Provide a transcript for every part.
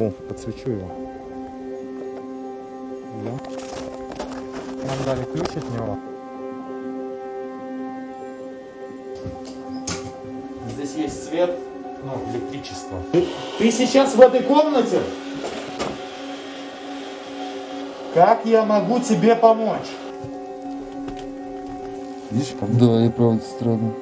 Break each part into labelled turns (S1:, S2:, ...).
S1: О, подсвечу его. Да. Нам дали ключ от него. Здесь есть свет, ну, электричество. Ты, ты сейчас в этой комнате? Как я могу тебе помочь?
S2: Видишь, как
S3: Да, и правда странно.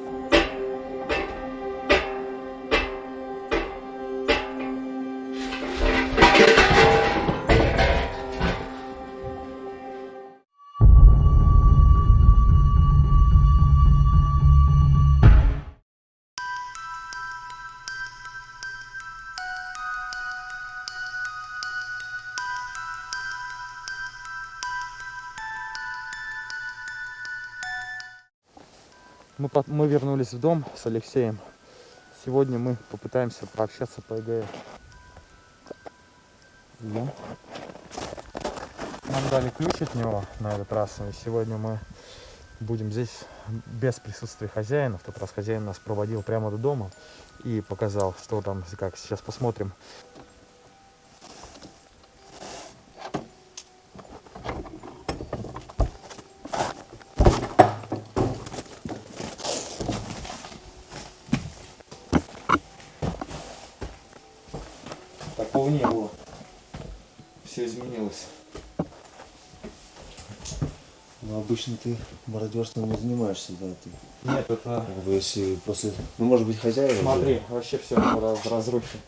S1: Мы, мы вернулись в дом с Алексеем. Сегодня мы попытаемся пообщаться по ЭГФ. Да. Нам дали ключ от него на этот раз. И сегодня мы будем здесь без присутствия хозяина. В тот раз хозяин нас проводил прямо до дома и показал, что там, как. Сейчас посмотрим. Такого не было. Все изменилось.
S2: Ну, обычно ты мародерством не занимаешься, да, ты.
S1: Нет, это...
S2: Как бы если после. Ну, может быть, хозяева.
S1: Смотри, вообще все в разрухе.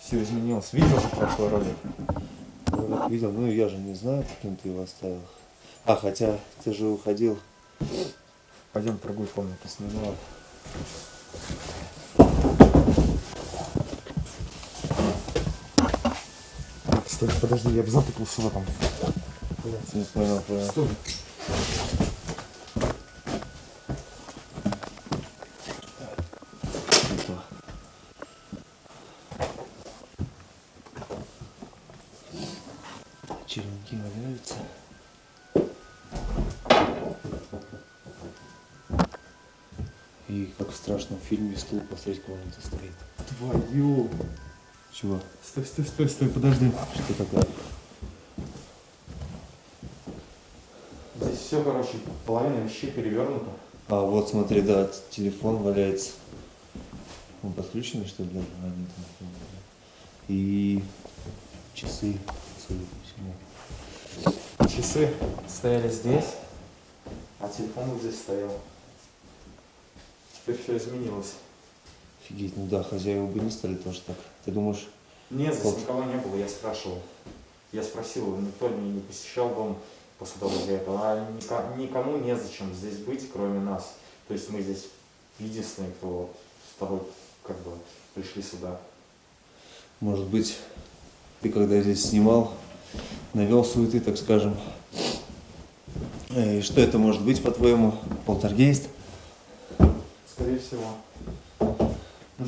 S1: Все изменилось. Видел же прошлый ролик?
S2: Ролик видел, ну я же не знаю, каким ты его оставил. А, хотя ты же уходил.
S1: Пойдем в другую комнату снимала. Стой, подожди, я бы запутался в этом.
S2: Не понял, понял.
S1: Стой.
S2: Опа. Черенки валяются. И как в страшном фильме стул посреди комнаты стоит.
S1: Твою.
S2: Чего?
S1: Стой, стой, стой, стой, подожди.
S2: Что такое?
S1: Здесь все, короче, половина вещей перевернута.
S2: А вот смотри, да, телефон валяется. Он подключенный, что ли? Да, нет, нет, нет. И часы, судя по всему.
S1: Часы стояли здесь, а телефон вот здесь стоял. Теперь все изменилось.
S2: Офигеть, ну да, хозяева бы не стали тоже так. Ты думаешь,
S1: Нет, здесь
S2: Вот.
S1: никого не было, я спрашивал. Я спросил, никто не, не посещал дом после того, как я это, а ника- никому незачем здесь быть, кроме нас. То есть мы здесь единственные, кто с тобой как бы пришли сюда.
S2: может быть, ты когда здесь снимал, навел суеты, так скажем. Э, И что это может быть, по-твоему? Полтергейст?
S1: Скорее всего. Ну,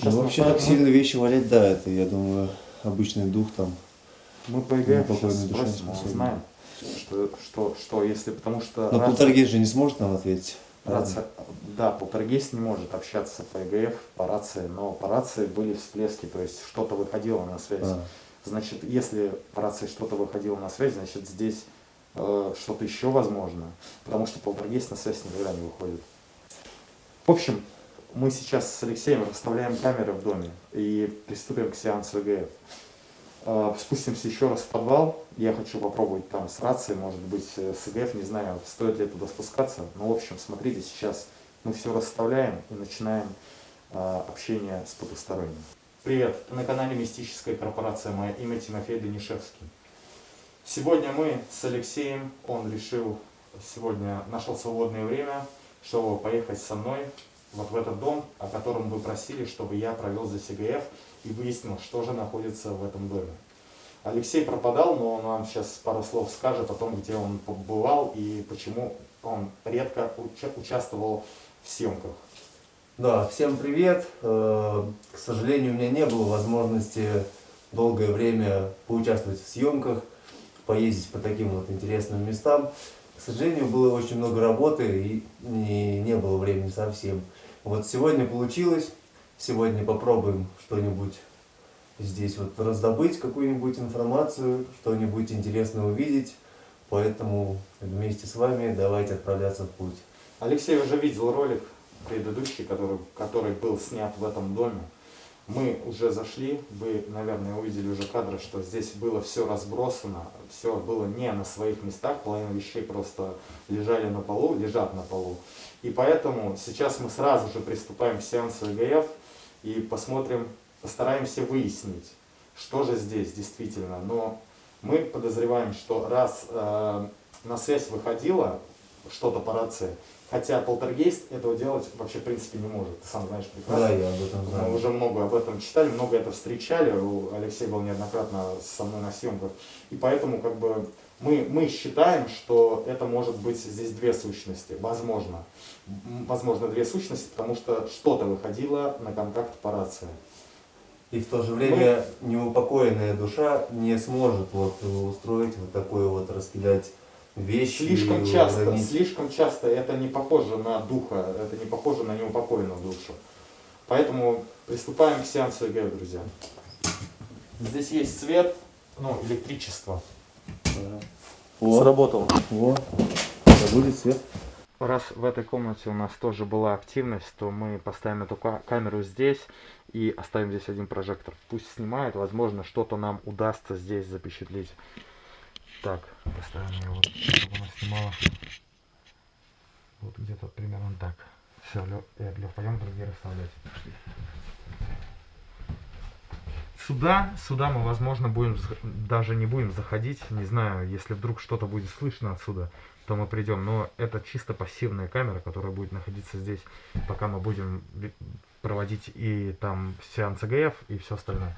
S2: Ну, вообще
S1: мы,
S2: так сильно вещи валять, да, это, я думаю, обычный дух там.
S1: мы по ЭГФ
S2: покойной
S1: сейчас спросим,
S2: способен.
S1: узнаем, что, что, что если, потому что
S2: Но
S1: рация-
S2: полтергейст же не сможет нам ответить.
S1: Рация, да, полтергейст не может общаться по ЕГФ, по рации, но по рации были всплески, то есть что-то выходило на связь.
S2: А,
S1: Значит, если по рации что-то выходило на связь, значит здесь э, что-то еще возможно, потому что полтергейст на связь никогда не выходит. В общем, мы сейчас с Алексеем расставляем камеры в доме и приступим к сеансу ЕГФ. Э, Спустимся еще раз в подвал. Я хочу попробовать там с рацией, может быть, э, с ИГФ, не знаю, стоит ли туда спускаться. Но, в общем, смотрите, сейчас мы все расставляем и начинаем э, общение с потусторонним. Привет, ты на канале Мистическая корпорация. Мое имя Тимофей Данишевский. Сегодня мы с Алексеем, он решил, сегодня нашел свободное время, чтобы поехать со мной вот в этот дом, о котором вы просили, чтобы я провел здесь ИГФ и выяснил, что же находится в этом доме. Алексей пропадал, но он нам сейчас пару слов скажет о том, где он побывал и почему он редко уча- участвовал в съемках.
S2: Да, всем привет. Э, К сожалению, у меня не было возможности долгое время поучаствовать в съемках. поездить по таким вот интересным местам. К сожалению, было очень много работы и не, не было времени совсем. Вот сегодня получилось. Сегодня попробуем что-нибудь здесь вот раздобыть, какую-нибудь информацию, что-нибудь интересное увидеть. Поэтому вместе с вами давайте отправляться в путь.
S1: Алексей уже видел ролик предыдущий, который, который был снят в этом доме. Мы уже зашли, вы, наверное, увидели уже кадры, что здесь было все разбросано, все было не на своих местах, половина вещей просто лежали на полу, лежат на полу. И поэтому сейчас мы сразу же приступаем к сеансу ЭГФ и посмотрим, постараемся выяснить, что же здесь действительно. Но мы подозреваем, что раз э, на связь выходило что-то по рации, Хотя полтергейст этого делать вообще в принципе не может. Ты сам знаешь прекрасно.
S2: Да, я об этом знаю.
S1: Мы уже много об этом читали, много это встречали. Алексей был неоднократно со мной на съемках. И поэтому как бы мы, мы считаем, что это может быть здесь две сущности. Возможно. Возможно, две сущности, потому что что-то выходило на контакт по рации.
S2: И в то же время мы... неупокоенная душа не сможет вот устроить вот такое вот раскидать вещи.
S1: Слишком часто, уронить. слишком часто это не похоже на духа, это не похоже на неупокоенную душу. Поэтому приступаем к сеансу ЭГ, друзья. Здесь есть свет, ну, электричество.
S2: О,
S1: Сработало.
S2: О, это будет свет.
S1: Раз в этой комнате у нас тоже была активность, то мы поставим эту камеру здесь и оставим здесь один прожектор. Пусть снимает, возможно, что-то нам удастся здесь запечатлеть. Так, поставим вот, чтобы она снимала. Вот где-то примерно так. Все, Лев, Лев пойдем другие расставлять. Сюда, сюда мы, возможно, будем даже не будем заходить. Не знаю, если вдруг что-то будет слышно отсюда, то мы придем. Но это чисто пассивная камера, которая будет находиться здесь, пока мы будем проводить и там сеанс ЭГФ и все остальное.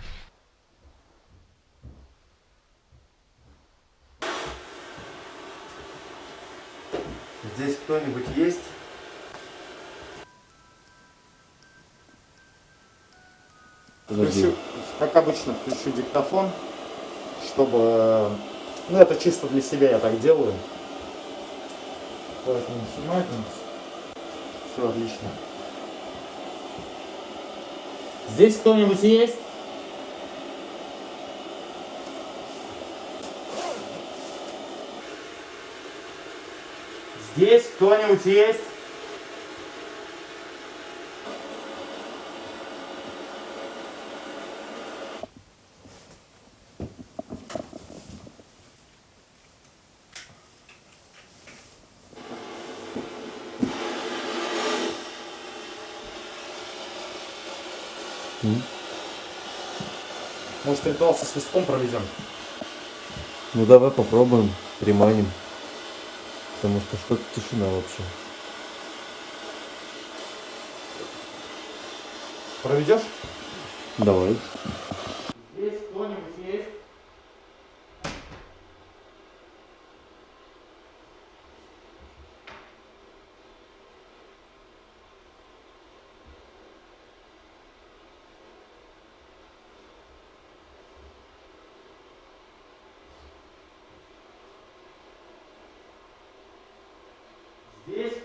S2: Здесь кто-нибудь есть?
S1: Включу, как обычно, включу диктофон, чтобы... Ну, это чисто для себя я так делаю. Поэтому снимать Все отлично. Здесь кто-нибудь есть? Здесь кто-нибудь есть? Может ритуал со свистком проведем?
S2: Ну давай попробуем, приманим. Потому что что-то тишина вообще.
S1: Проведешь?
S2: Давай.
S1: Здесь кто-нибудь есть?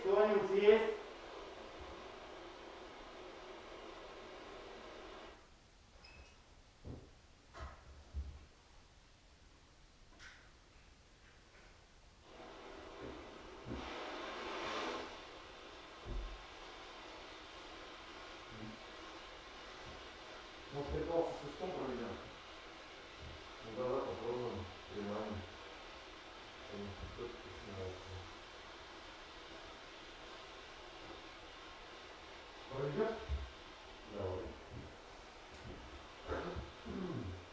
S1: кто-нибудь есть? Может, ритуал со свистком проведем?
S2: Ну давай попробуем, приманим.
S1: Проведешь? Давай.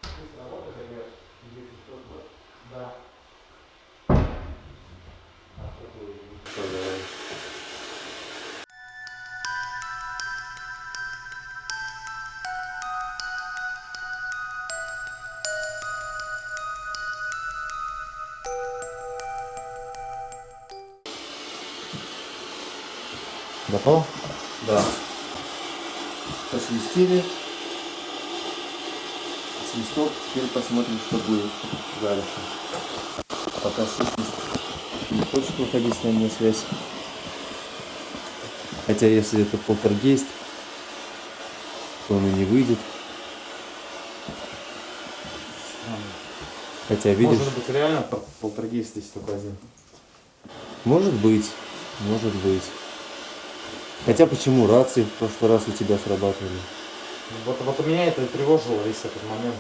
S1: Пусть работает, например, если что-то. Да. А
S2: Давай.
S1: Готов?
S2: Да посвистели. свисток, теперь посмотрим, что будет дальше. Пока сущность не хочет выходить с нами на связь. Хотя если это полтергейст, то он и не выйдет. Хотя видишь,
S1: Может быть, реально пол- полтергейст здесь только один.
S2: может быть, может быть. Хотя почему рации в прошлый раз у тебя срабатывали?
S1: Вот, вот у меня это и тревожило весь этот момент.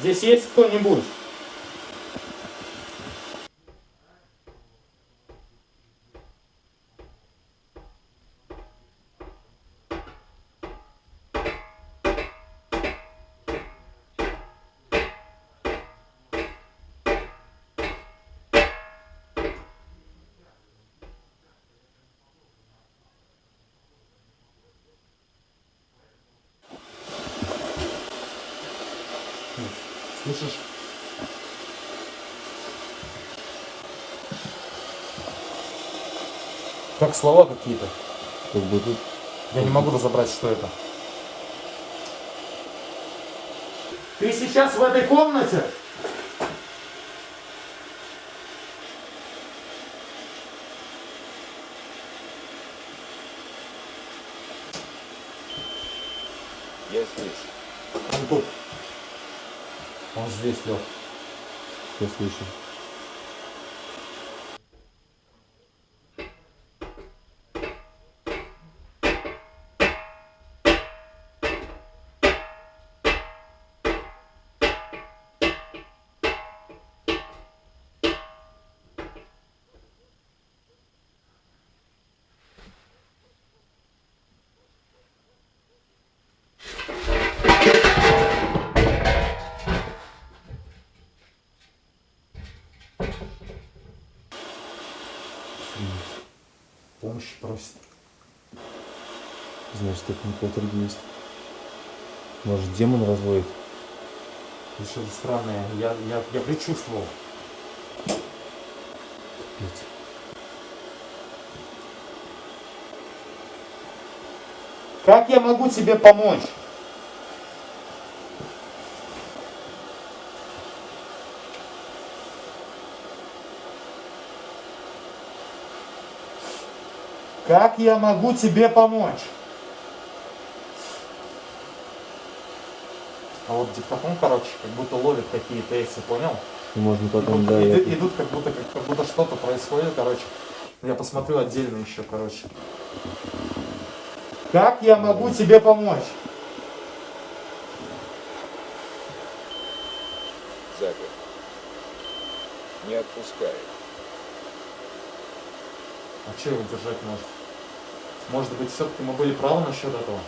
S1: Здесь есть кто-нибудь? Слышишь? Как слова какие-то.
S2: Как бы тут
S1: Я не могу разобрать, что это. Ты сейчас в этой комнате?
S3: Я здесь.
S1: Он тут. Он здесь, Лех. Помощи просит.
S2: Значит, это не полтергейст. Может, демон разводит?
S1: Это что-то странное. Я, я, я предчувствовал.
S2: Капец.
S1: Как я могу тебе помочь? Как я могу тебе помочь? А вот диктофон, короче, как будто ловит какие-то эти, понял?
S2: И можно потом,
S1: идут,
S2: да,
S1: идут, идут как будто как, как будто что-то происходит, короче. Я посмотрю отдельно еще, короче. Как я могу тебе помочь?
S3: Запер. Не отпускай.
S1: А что его держать может? Может быть, все-таки мы были правы насчет этого?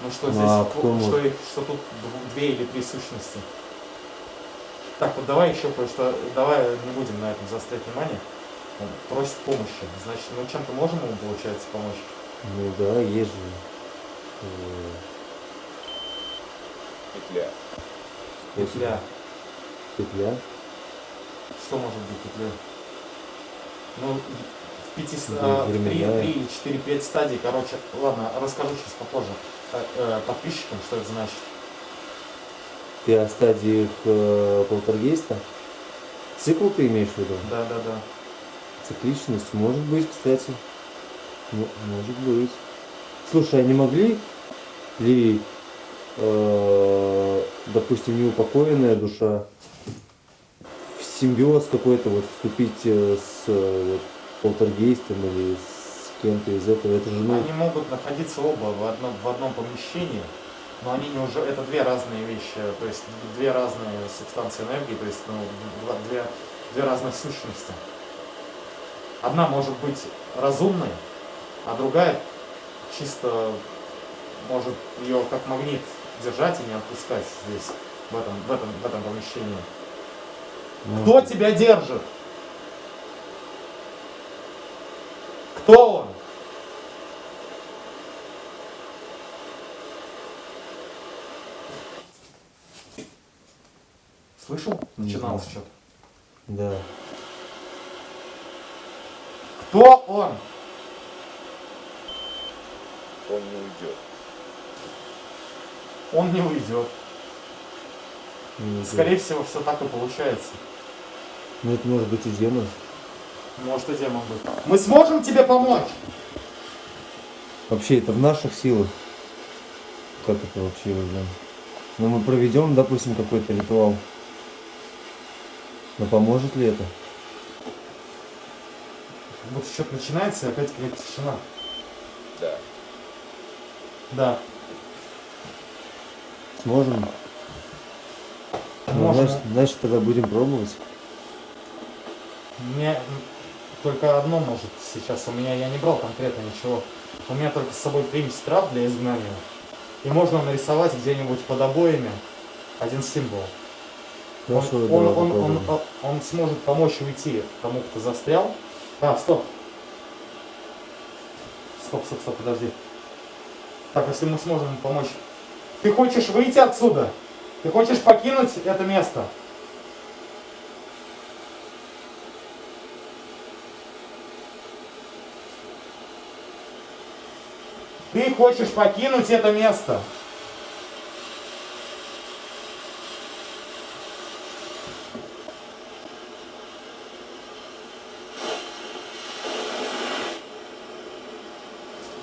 S1: Ну что здесь,
S2: А
S1: что,
S2: кто
S1: что их- что тут дв- две или три сущности? Так, вот давай еще кое-что, давай не будем на этом заострять внимание. Он просит помощи. Значит, мы чем-то можем ему, получается, помочь?
S2: Ну да, есть же.
S3: Петля.
S1: Петля.
S2: Петля.
S1: Что может быть петля? Ну, в пяти, с-
S2: Да,
S1: а, в три,
S2: временная.
S1: три или четыре, пять стадий, короче, ладно, расскажу сейчас попозже э, э, подписчикам, что это значит.
S2: Ты о стадиях э, полтергейста? Цикл ты имеешь в виду?
S1: Да, да, да.
S2: Цикличность? Может быть, кстати. М- может быть. Слушай, а не могли ли, э, допустим, неупокоенная душа в симбиоз какой-то вот вступить э, с вот, полтергейстом или с кем-то из этого? Это же, ну,
S1: Они могут находиться оба в одном, в одном помещении, но они не уже, это две разные вещи, то есть две разные субстанции энергии, то есть ну, два- две, две разных сущности. Одна может быть разумной, а другая чисто может ее как магнит держать и не отпускать здесь, в этом, в этом, в этом помещении.
S2: ну,
S1: Кто тебя держит? Кто он? Слышал?
S2: Не
S1: Начиналось что-то.
S2: да.
S1: Кто он?
S3: Он не уйдет.
S1: Он не уйдет.
S2: Это-
S1: Скорее всего, все так и получается.
S2: Ну это может быть и демон.
S1: Может и демон быть. Мы сможем тебе помочь?
S2: Вообще это в наших силах. Как это вообще уже? Ну мы проведем, допустим, какой-то ритуал. Но поможет ли это?
S1: Будто что-то начинается и опять какая-то тишина.
S3: Да.
S1: Да.
S2: Сможем? Ну,
S1: Можно.
S2: значит, значит, тогда будем пробовать.
S1: Мне только одно может сейчас. У меня я не брал конкретно ничего. У меня только с собой примесь трав для изгнания. И можно нарисовать где-нибудь под обоями один символ. Он,
S2: Хорошо,
S1: он, он, он,
S2: попробуем.
S1: он- он сможет помочь уйти тому, кто застрял. А, стоп. Стоп, стоп, стоп, подожди. Так, если мы сможем помочь. Ты хочешь выйти отсюда? Ты хочешь покинуть это место? Ты хочешь покинуть это место?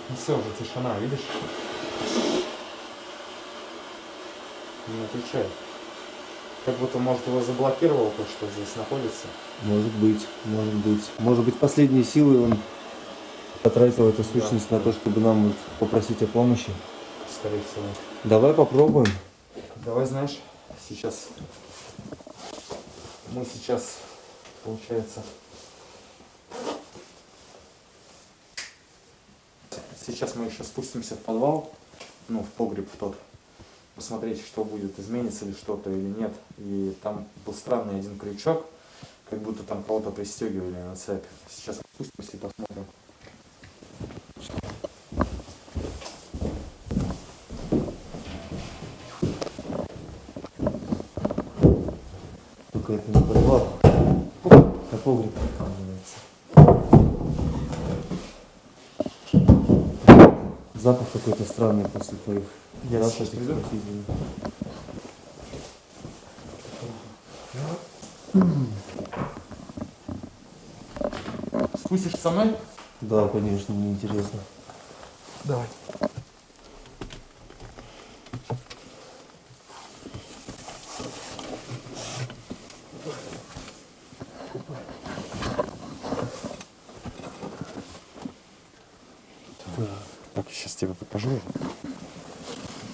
S1: Ну все, уже тишина, видишь? Не отвечает. Как будто, может, его заблокировал то, что здесь находится.
S2: Может быть, может быть. Может быть, последние силы он потратил эту сущность на то, чтобы нам вот попросить о помощи.
S1: Скорее всего.
S2: Давай попробуем.
S1: Давай, знаешь, сейчас... Мы сейчас, получается... Сейчас мы еще спустимся в подвал, ну, в погреб в тот, посмотреть, что будет, изменится ли что-то или нет. И там был странный один крючок, как будто там кого-то пристегивали на цепь. Сейчас спустимся и посмотрим.
S2: Только это не подвал, а погреб называется. Запах странный после твоих
S1: Я сейчас приду. Спустишься со мной?
S2: Да, конечно, мне интересно.
S1: Давай. Так, покажу.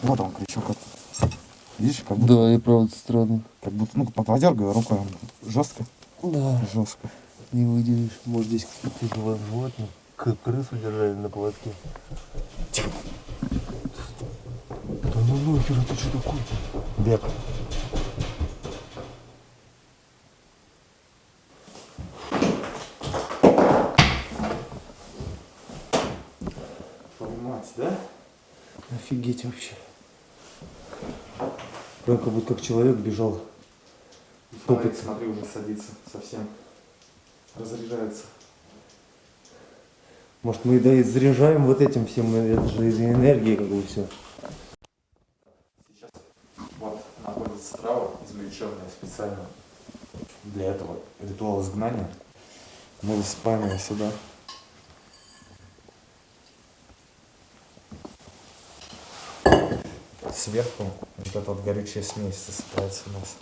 S1: Вот он, крючок. Видишь, как будто,
S2: Да, и правда странно.
S1: как будто ну, подергиваю рукой, жестко,
S2: Да.
S1: жестко.
S2: Не выделишь. Может здесь какие-то животные. К- Крысу держали на поводке.
S1: Тихо.
S2: Да ну нахер, это что такое?
S1: Бег. Мать, да?
S2: Офигеть вообще. Прям как будто как человек бежал.
S1: Фонарик, смотри, уже садится совсем. Разряжается.
S2: Может мы да и заряжаем вот этим всем, это же из энергии как бы все.
S1: Сейчас вот находится трава, извлеченная специально для этого ритуала изгнания. Мы высыпаем ее сюда. Сверху вот эта вот горючая смесь засыпается у нас.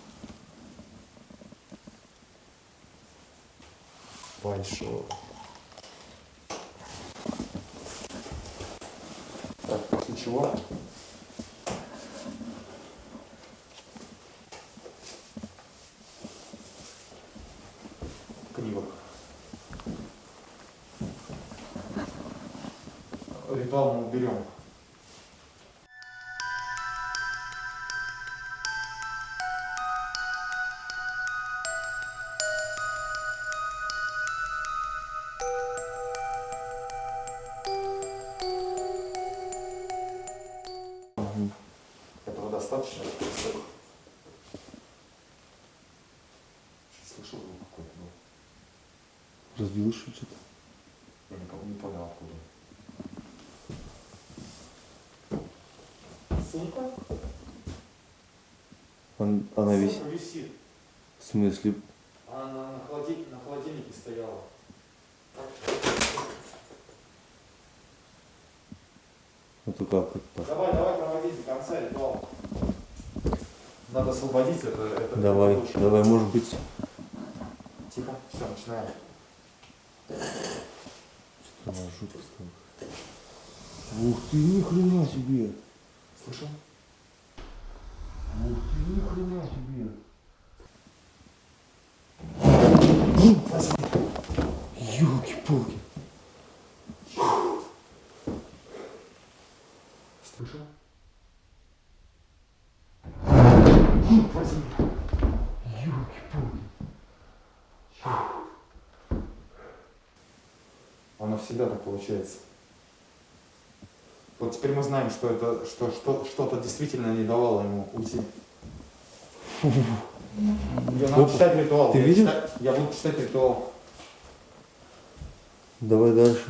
S1: Большой. Так, после чего криво. Ритуал мы уберем. Сумка?
S2: Он, она висит.
S1: висит.
S2: В смысле?
S1: Она на, на холодильнике, на холодильнике стояла.
S2: Это как это?
S1: Давай, давай проводи до конца ритуал. Надо освободить это. это
S2: Давай,
S1: это
S2: давай, может быть.
S1: Тихо, все, начинаем.
S2: Что на жопу стало? Ух ты, ни хрена себе!
S1: Слышал?
S2: Ух ты, ни хрена себе! Ёлки-палки!
S1: Слышал?
S2: Ёлки-палки!
S1: Оно всегда так получается. Вот теперь мы знаем, что это что, что, что-то действительно не давало ему уйти. Я
S2: Опа.
S1: читать ритуал.
S2: Ты
S1: я
S2: видел?
S1: читаю- я буду читать ритуал.
S2: Давай дальше.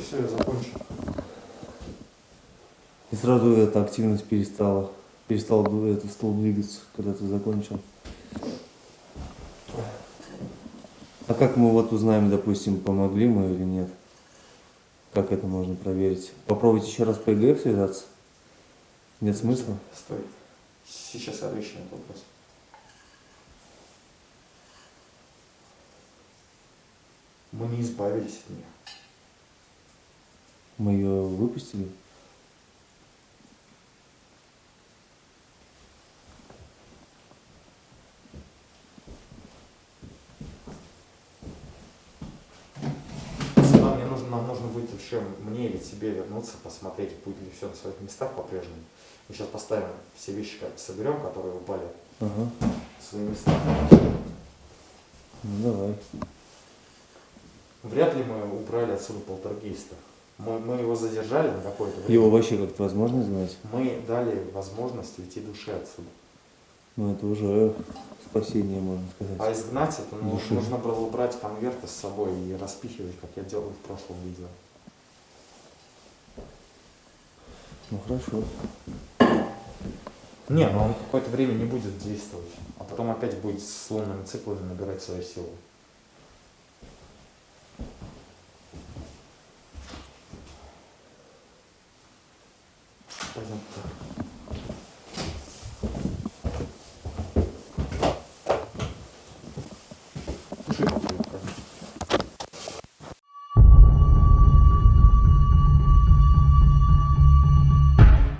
S1: Все, я закончил.
S2: И сразу эта активность перестала. Перестал этот стол двигаться, когда ты закончил. А как мы вот узнаем, допустим, помогли мы или нет? Как это можно проверить? Попробуйте еще раз по ЭГФ связаться? Нет смысла?
S1: Стой. Сейчас отвечу на этот вопрос. Мы не избавились от нее.
S2: Мы ее выпустили?
S1: Нам, мне нужно, нам нужно будет еще мне или тебе вернуться, посмотреть, будет ли все на своих местах по-прежнему. Мы сейчас поставим все вещи, как соберем, которые упали
S2: Ага.
S1: в свои места.
S2: Ну давай.
S1: Вряд ли мы убрали отсюда полтергейста. Мы, мы его задержали на какое-то время.
S2: Его вообще как-то возможно знать?
S1: Мы дали возможность уйти душе отсюда.
S2: Ну это уже спасение, можно
S1: А
S2: сказать.
S1: изгнать это ну,
S2: Души.
S1: нужно было брать конверты с собой и распихивать, как я делал в прошлом видео.
S2: Ну хорошо.
S1: Не, но он какое-то время не будет действовать, а потом опять будет с лунными циклами набирать свою силу. Пойдем туда.